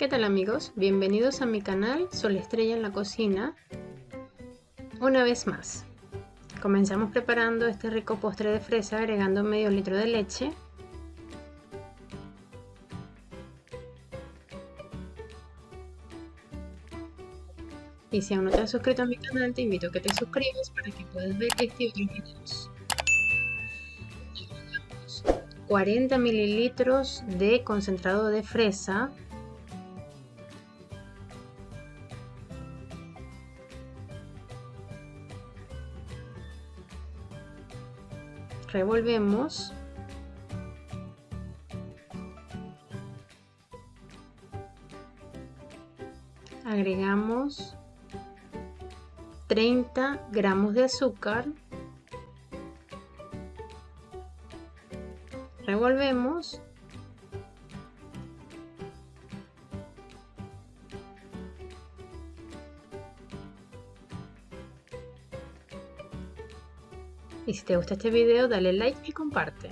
¿Qué tal amigos? Bienvenidos a mi canal Sol Estrella en la Cocina. Una vez más, comenzamos preparando este rico postre de fresa agregando medio litro de leche. Y si aún no te has suscrito a mi canal, te invito a que te suscribas para que puedas ver este y otros videos. 40 mililitros de concentrado de fresa revolvemos. Agregamos 30 gramos de azúcar. Revolvemos Y si te gusta este video, dale like y comparte.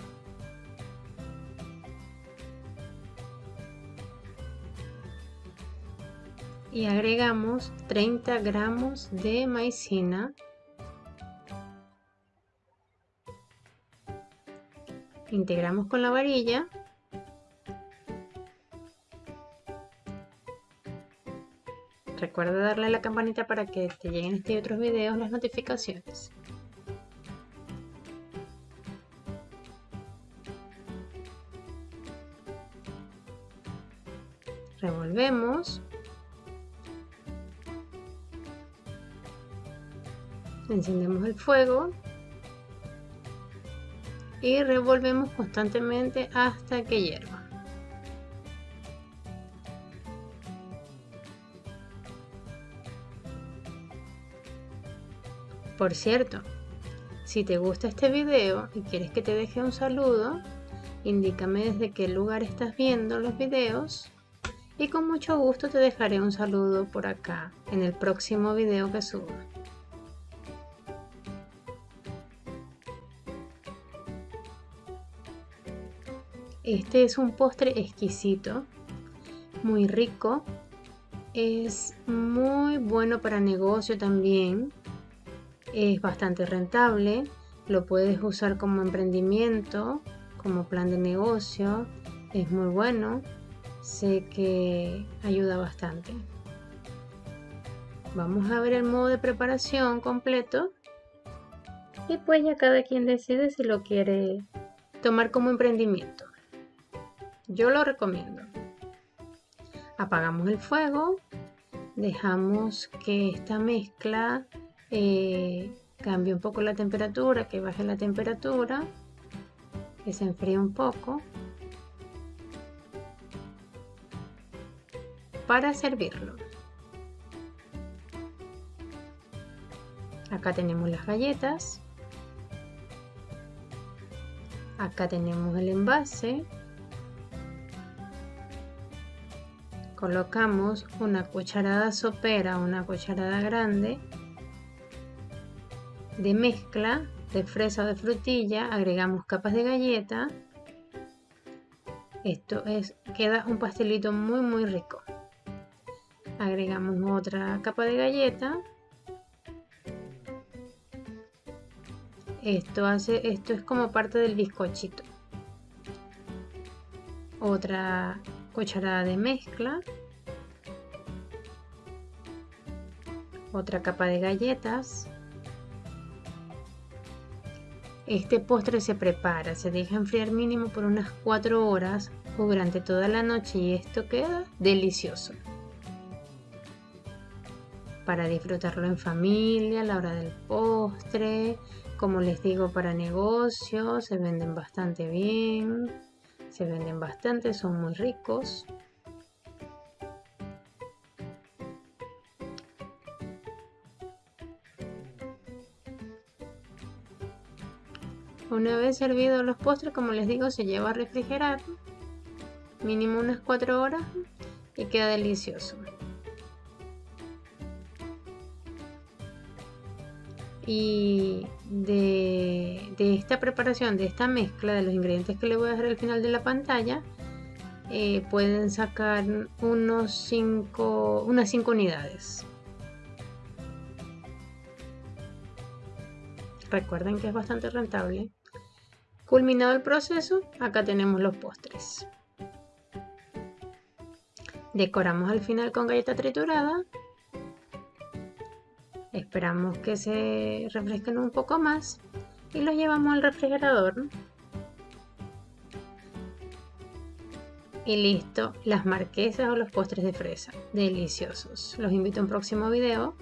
Y agregamos 30 gramos de maicena. Integramos con la varilla. Recuerda darle a la campanita para que te lleguen este otros videos las notificaciones. Revolvemos. Encendemos el fuego. Y revolvemos constantemente hasta que hierva. Por cierto si te gusta este video y quieres que te deje un saludo indícame desde qué lugar estás viendo los videos y con mucho gusto te dejaré un saludo por acá en el próximo video que suba. Este es un postre exquisito, muy rico, es muy bueno para negocio también, es bastante rentable, lo puedes usar como emprendimiento, como plan de negocio, es muy bueno sé que ayuda bastante. Vamos a ver el modo de preparación completo y pues ya cada quien decide si lo quiere tomar como emprendimiento. Yo lo recomiendo. Apagamos el fuego, dejamos que esta mezcla eh, cambie un poco la temperatura, que baje la temperatura, que se enfríe un poco para servirlo. Acá tenemos las galletas. Acá tenemos el envase. Colocamos una cucharada sopera, una cucharada grande de mezcla de fresa o de frutilla. Agregamos capas de galleta. Esto es, queda un pastelito muy muy rico agregamos otra capa de galleta. Esto hace esto es como parte del bizcochito. Otra cucharada de mezcla. Otra capa de galletas. Este postre se prepara, se deja enfriar mínimo por unas 4 horas o durante toda la noche y esto queda delicioso para disfrutarlo en familia, a la hora del postre, como les digo, para negocios, se venden bastante bien, se venden bastante, son muy ricos. Una vez servidos los postres, como les digo, se lleva a refrigerar mínimo unas 4 horas y queda delicioso. Y de, esta preparación, de esta mezcla de los ingredientes que le voy a dejar al final de la pantalla, eh, pueden sacar unos cinco, unas 5 unidades. Recuerden que es bastante rentable. Culminado el proceso, acá tenemos los postres. Decoramos al final con galleta triturada. Esperamos que se refresquen un poco más y los llevamos al refrigerador. Y listo, las marquesas o los postres de fresa. Deliciosos. Los invito a un próximo video